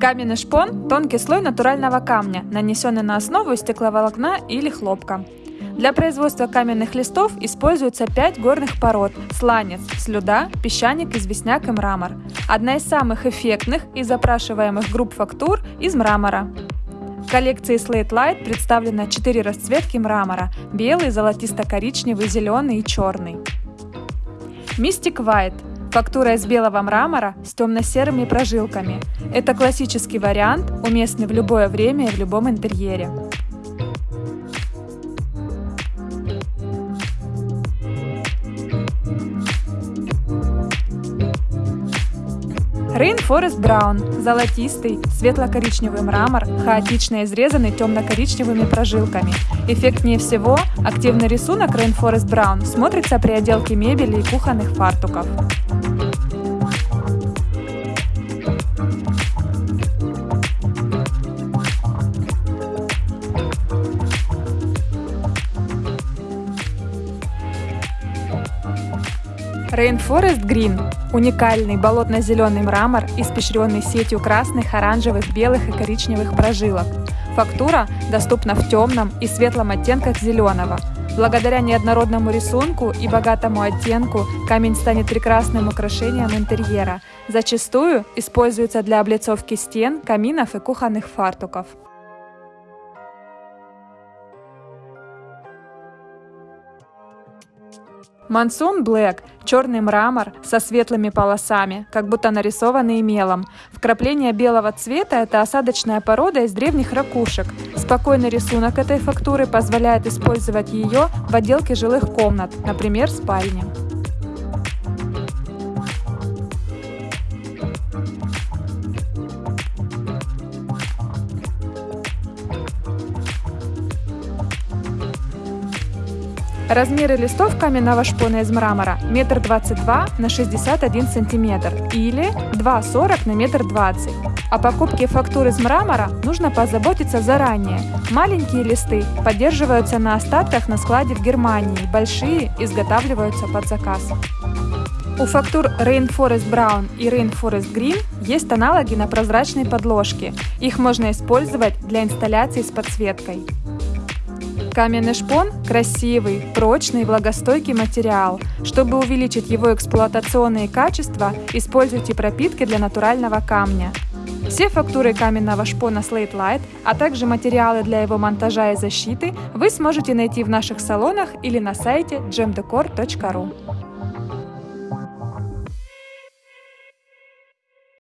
Каменный шпон – тонкий слой натурального камня, нанесенный на основу стекловолокна или хлопка. Для производства каменных листов используются 5 горных пород – сланец, слюда, песчаник, известняк и мрамор. Одна из самых эффектных и запрашиваемых групп фактур – из мрамора. В коллекции Slate Light представлено 4 расцветки мрамора – белый, золотисто-коричневый, зеленый и черный. Mystic White Фактура из белого мрамора с темно-серыми прожилками. Это классический вариант, уместный в любое время и в любом интерьере. Rainforest Brown – золотистый, светло-коричневый мрамор, хаотично изрезанный темно-коричневыми прожилками. Эффектнее всего активный рисунок Rainforest Brown смотрится при отделке мебели и кухонных фартуков. Rainforest Green – уникальный болотно-зеленый мрамор, испещренный сетью красных, оранжевых, белых и коричневых прожилок. Фактура доступна в темном и светлом оттенках зеленого. Благодаря неоднородному рисунку и богатому оттенку камень станет прекрасным украшением интерьера. Зачастую используется для облицовки стен, каминов и кухонных фартуков. Мансон Блэк – черный мрамор со светлыми полосами, как будто нарисованный мелом. Вкрапление белого цвета – это осадочная порода из древних ракушек. Спокойный рисунок этой фактуры позволяет использовать ее в отделке жилых комнат, например, спальни. Размеры листов каменного шпона из мрамора 1,22 на 61 см или 2,40 на 1,20 м. О покупке фактур из мрамора нужно позаботиться заранее. Маленькие листы поддерживаются на остатках на складе в Германии, большие изготавливаются под заказ. У фактур Rainforest Brown и Rainforest Green есть аналоги на прозрачной подложке. Их можно использовать для инсталляций с подсветкой. Каменный шпон – красивый, прочный и влагостойкий материал. Чтобы увеличить его эксплуатационные качества, используйте пропитки для натурального камня. Все фактуры каменного шпона Slate Light, а также материалы для его монтажа и защиты вы сможете найти в наших салонах или на сайте gemdecor.ru.